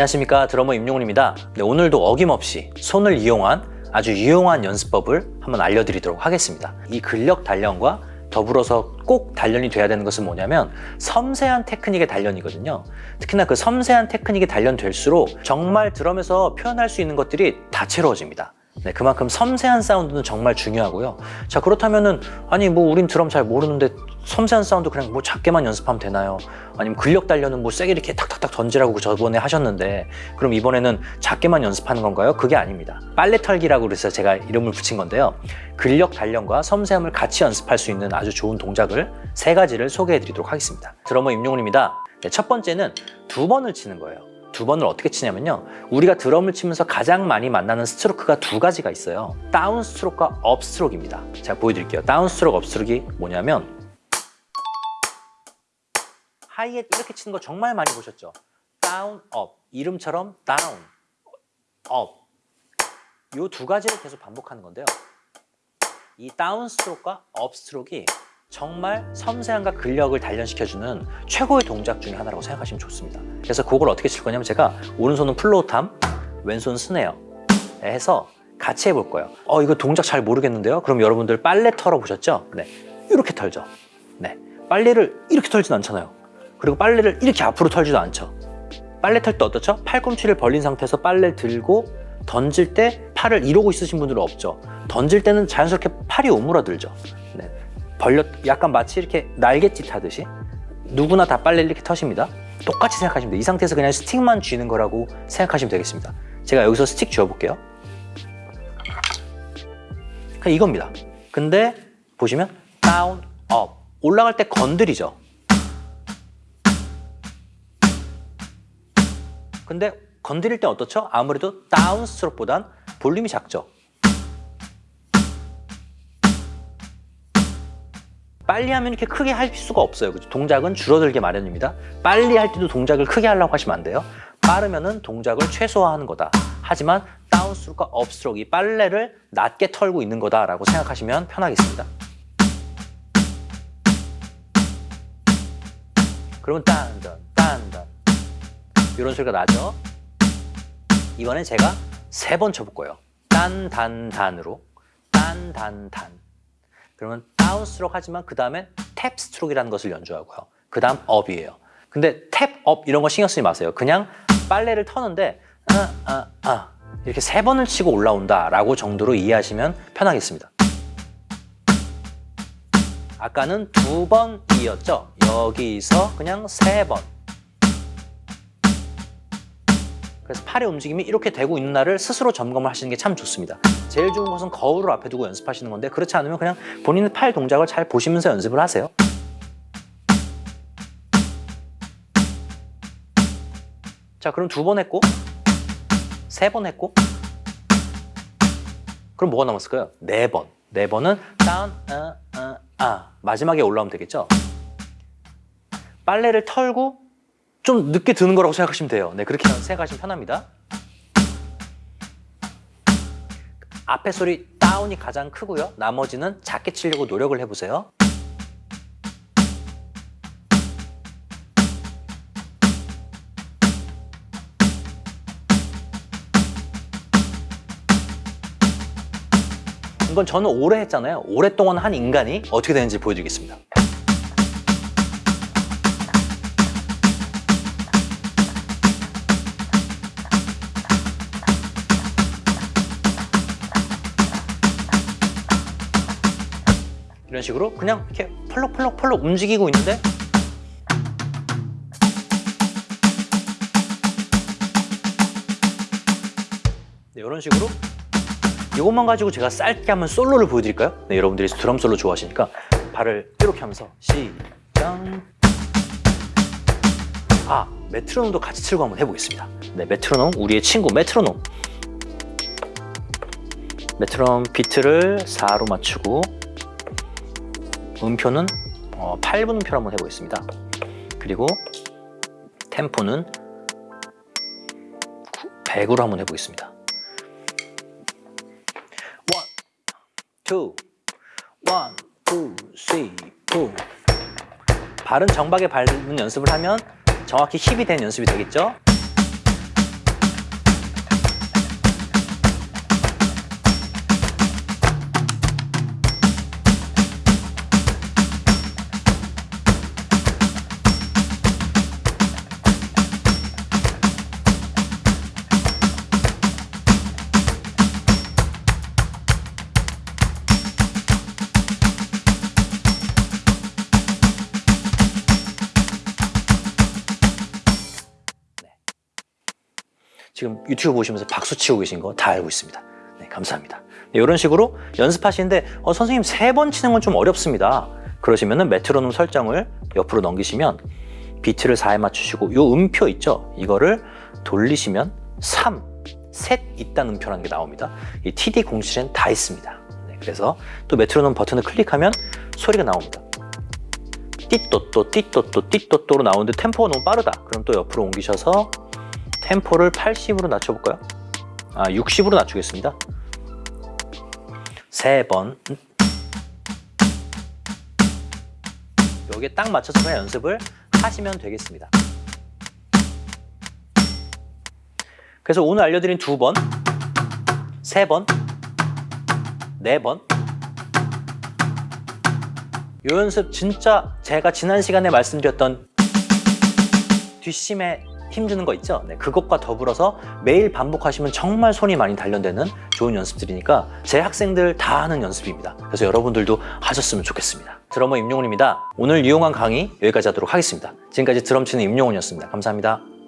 안녕하십니까. 드러머 임용훈입니다. 네, 오늘도 어김없이 손을 이용한 아주 유용한 연습법을 한번 알려드리도록 하겠습니다. 이 근력 단련과 더불어서 꼭 단련이 돼야 되는 것은 뭐냐면 섬세한 테크닉의 단련이거든요. 특히나 그 섬세한 테크닉이 단련될수록 정말 드럼에서 표현할 수 있는 것들이 다채로워집니다 네, 그만큼 섬세한 사운드는 정말 중요하고요. 자 그렇다면은 아니 뭐 우린 드럼 잘 모르는데 섬세한 사운드 그냥 뭐 작게만 연습하면 되나요? 아니면 근력 단련은 뭐 세게 이렇게 탁탁탁 던지라고 저번에 하셨는데 그럼 이번에는 작게만 연습하는 건가요? 그게 아닙니다. 빨래 털기라고 그래서 제가 이름을 붙인 건데요. 근력 단련과 섬세함을 같이 연습할 수 있는 아주 좋은 동작을 세 가지를 소개해 드리도록 하겠습니다. 드러머 임용훈입니다. 네, 첫 번째는 두 번을 치는 거예요. 두 번을 어떻게 치냐면요. 우리가 드럼을 치면서 가장 많이 만나는 stroke가 두 가지가 있어요. down stroke와 up stroke입니다. 제가 보여드릴게요. down stroke, up stroke가 뭐냐면 하이에 이렇게 치는 거 정말 많이 보셨죠? down, up. 이름처럼 down, up. 이 두 가지를 계속 반복하는 건데요. 이 down stroke와 up stroke가 정말 섬세함과 근력을 단련시켜주는 최고의 동작 중에 하나라고 생각하시면 좋습니다. 그래서 그걸 어떻게 칠 거냐면 제가 오른손은 floor tom, 왼손 snare 해서 같이 해볼 거예요. 어 이거 동작 잘 모르겠는데요? 그럼 여러분들 빨래 털어 보셨죠? 네, 이렇게 털죠. 네, 빨래를 이렇게 털지는 않잖아요. 그리고 빨래를 이렇게 앞으로 털지도 않죠. 빨래 털 때 어떻죠? 팔꿈치를 벌린 상태에서 빨래를 들고 던질 때 팔을 이러고 있으신 분들은 없죠. 던질 때는 자연스럽게 팔이 오므라들죠. 네. 벌려 약간 마치 이렇게 날갯짓 하듯이 누구나 다 빨래를 이렇게 터십니다. 똑같이 생각하시면 돼요. 이 상태에서 그냥 스틱만 쥐는 거라고 생각하시면 되겠습니다. 제가 여기서 스틱 쥐어 볼게요. 그냥 이겁니다. 근데 보시면 down, up 올라갈 때 건드리죠. 근데 건드릴 때 어떻죠? 아무래도 down stroke보단 볼륨이 작죠. 빨리 하면 이렇게 크게 할 수가 없어요. 그죠? 동작은 줄어들게 마련입니다. 빨리 할 때도 동작을 크게 하려고 하시면 안 돼요. 빠르면은 동작을 최소화하는 거다. 하지만 down stroke와 up stroke, 이 빨래를 낮게 털고 있는 거다라고 생각하시면 편하겠습니다. 그러면 딴단, 딴단 이런 소리가 나죠? 이번엔 제가 세 번 쳐볼 거예요. 딴, 단, 단으로 딴, 단, 단 그러면 down stroke 하지만 그 다음에 tap stroke라는 것을 연주하고요. 그 다음 up이에요. 근데 tap, up 이런 거 신경 쓰지 마세요. 그냥 빨래를 터는데 아, 아, 아 이렇게 세 번을 치고 올라온다라고 정도로 이해하시면 편하겠습니다. 아까는 두 번 이었죠. 여기서 그냥 세 번. 그래서 팔의 움직임이 이렇게 되고 있느냐를 스스로 점검을 하시는 게 참 좋습니다. 제일 좋은 것은 거울을 앞에 두고 연습하시는 건데 그렇지 않으면 그냥 본인의 팔 동작을 잘 보시면서 연습을 하세요. 자 그럼 두 번 했고 세 번 했고 그럼 뭐가 남았을까요? 네 번. 네 번은 다운, 아, 아, 아 마지막에 올라오면 되겠죠? 빨래를 털고 좀 늦게 드는 거라고 생각하시면 돼요. 네, 그렇게 생각하시면 편합니다. 앞에 소리 다운이 가장 크고요. 나머지는 작게 치려고 노력을 해보세요. 이건 저는 오래 했잖아요. 오랫동안 한 인간이 어떻게 되는지 보여드리겠습니다. 이런 식으로 그냥 이렇게 펄럭펄럭펄럭 움직이고 있는데 네, 이런 식으로 이것만 가지고 제가 짧게 한번 솔로를 보여드릴까요? 네, 여러분들이 드럼 솔로 좋아하시니까 발을 이렇게 하면서 시작. 아, 메트로놈도 같이 치고 한번 해보겠습니다. 네, 메트로놈, 우리의 친구 메트로놈. 메트로놈 비트를 4로 맞추고 음표는 어, 8분 음표로 한번 해보겠습니다. 그리고 템포는 100으로 한번 해보겠습니다. 1, 2, 1, 2, 3, 4 발은 정박에 밟는 연습을 하면 정확히 힙이 된 연습이 되겠죠? 지금 유튜브 보시면서 박수 치고 계신 거 다 알고 있습니다. 네, 감사합니다. 네, 이런 식으로 연습하시는데 어, 선생님 세 번 치는 건 좀 어렵습니다. 그러시면 은 메트로놈 설정을 옆으로 넘기시면 비트를 4에 맞추시고 요 음표 있죠? 이거를 돌리시면 3, 셋 있다는 음표라는 게 나옵니다. 이 TD 공식엔 다 있습니다. 네, 그래서 또 메트로놈 버튼을 클릭하면 소리가 나옵니다. 띠또또 띠또또 띠또또로 나오는데 템포가 너무 빠르다. 그럼 또 옆으로 옮기셔서 템포를 80으로 낮춰볼까요? 아 60으로 낮추겠습니다. 세 번. 여기에 딱 맞춰서 그냥 연습을 하시면 되겠습니다. 그래서 오늘 알려드린 두 번, 세 번, 네 번. 요 연습 진짜 제가 지난 시간에 말씀드렸던 뒷심에 힘주는 거 있죠? 네, 그것과 더불어서 매일 반복하시면 정말 손이 많이 단련되는 좋은 연습들이니까 제 학생들 다 하는 연습입니다. 그래서 여러분들도 하셨으면 좋겠습니다. 드러머 임용훈입니다. 오늘 유용한 강의 여기까지 하도록 하겠습니다. 지금까지 드럼 치는 임용훈이었습니다. 감사합니다.